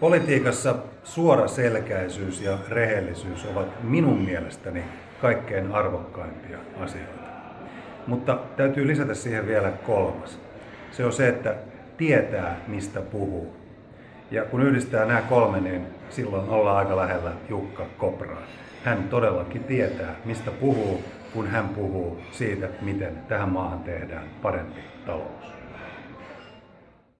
Politiikassa suoraselkäisyys ja rehellisyys ovat minun mielestäni kaikkein arvokkaimpia asioita. Mutta täytyy lisätä siihen vielä kolmas. Se on se, että tietää, mistä puhuu. Ja kun yhdistää nämä kolme, niin silloin ollaan aika lähellä Jukka Kopraa. Hän todellakin tietää, mistä puhuu, kun hän puhuu siitä, miten tähän maahan tehdään parempi talous.